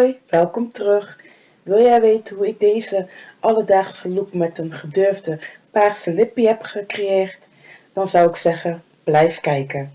Hoi, welkom terug. Wil jij weten hoe ik deze alledaagse look met een gedurfde paarse lippie heb gecreëerd? Dan zou ik zeggen, blijf kijken.